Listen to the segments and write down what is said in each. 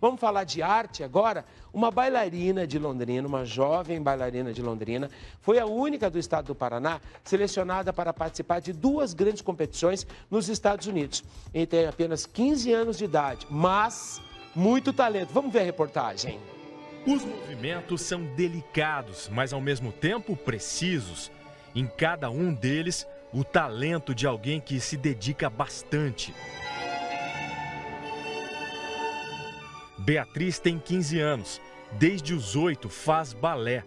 Vamos falar de arte agora? Uma bailarina de Londrina, uma jovem bailarina de Londrina, foi a única do estado do Paraná selecionada para participar de duas grandes competições nos Estados Unidos. Ele tem apenas 15 anos de idade, mas muito talento. Vamos ver a reportagem. Os movimentos são delicados, mas ao mesmo tempo precisos. Em cada um deles, o talento de alguém que se dedica bastante. Beatriz tem 15 anos. Desde os 8 faz balé.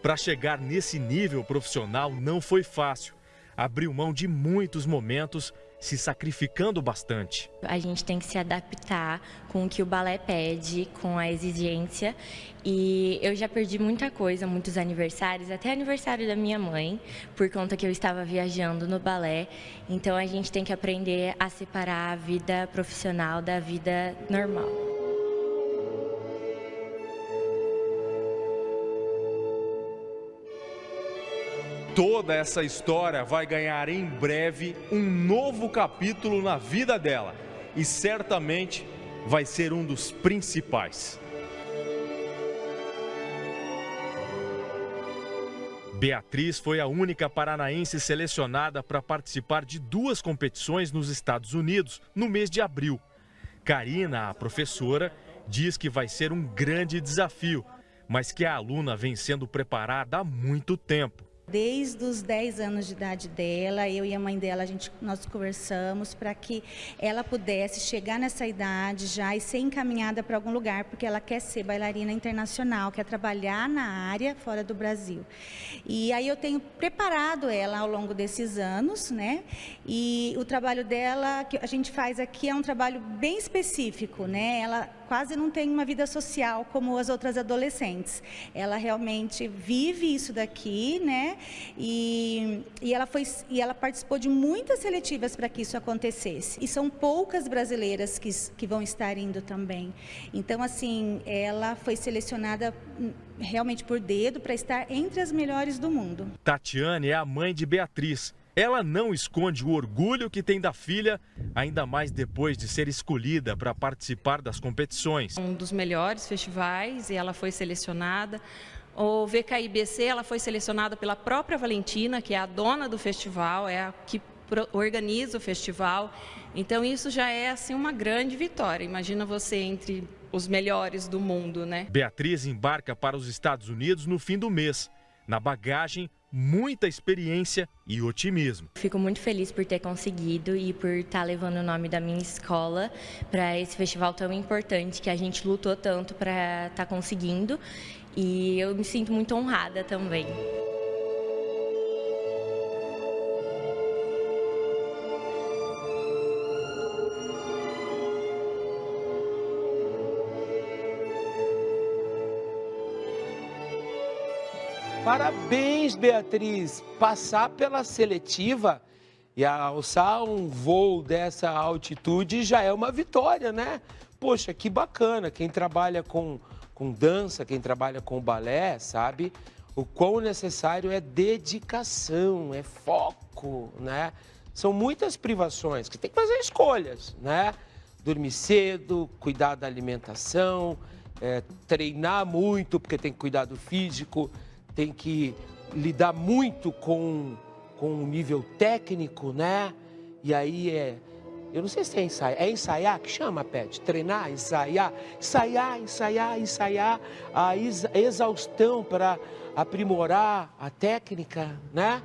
Para chegar nesse nível profissional não foi fácil. Abriu mão de muitos momentos se sacrificando bastante. A gente tem que se adaptar com o que o balé pede, com a exigência. E eu já perdi muita coisa, muitos aniversários, até aniversário da minha mãe, por conta que eu estava viajando no balé. Então a gente tem que aprender a separar a vida profissional da vida normal. Toda essa história vai ganhar em breve um novo capítulo na vida dela e certamente vai ser um dos principais. Beatriz foi a única paranaense selecionada para participar de duas competições nos Estados Unidos no mês de abril. Karina, a professora, diz que vai ser um grande desafio, mas que a aluna vem sendo preparada há muito tempo. Desde os 10 anos de idade dela, eu e a mãe dela, a gente, nós conversamos para que ela pudesse chegar nessa idade já e ser encaminhada para algum lugar, porque ela quer ser bailarina internacional, quer trabalhar na área fora do Brasil. E aí eu tenho preparado ela ao longo desses anos, né? E o trabalho dela, que a gente faz aqui, é um trabalho bem específico, né? Ela quase não tem uma vida social como as outras adolescentes. Ela realmente vive isso daqui, né? E, e, ela, foi, e ela participou de muitas seletivas para que isso acontecesse. E são poucas brasileiras que, que vão estar indo também. Então, assim, ela foi selecionada hum, realmente por dedo para estar entre as melhores do mundo. Tatiane é a mãe de Beatriz. Ela não esconde o orgulho que tem da filha, ainda mais depois de ser escolhida para participar das competições. Um dos melhores festivais e ela foi selecionada. O VKIBC ela foi selecionada pela própria Valentina, que é a dona do festival, é a que organiza o festival. Então isso já é assim uma grande vitória. Imagina você entre os melhores do mundo, né? Beatriz embarca para os Estados Unidos no fim do mês. Na bagagem, muita experiência e otimismo. Fico muito feliz por ter conseguido e por estar levando o nome da minha escola para esse festival tão importante que a gente lutou tanto para estar tá conseguindo e eu me sinto muito honrada também. Parabéns, Beatriz! Passar pela seletiva e alçar um voo dessa altitude já é uma vitória, né? Poxa, que bacana! Quem trabalha com com dança, quem trabalha com balé, sabe o quão necessário é dedicação, é foco, né? São muitas privações que tem que fazer escolhas, né? Dormir cedo, cuidar da alimentação, é, treinar muito, porque tem que cuidar do físico, tem que lidar muito com, com o nível técnico, né? E aí é eu não sei se é ensaiar. É ensaiar que chama, Pet? Treinar, ensaiar. Ensaiar, ensaiar, ensaiar. A exaustão para aprimorar a técnica, né?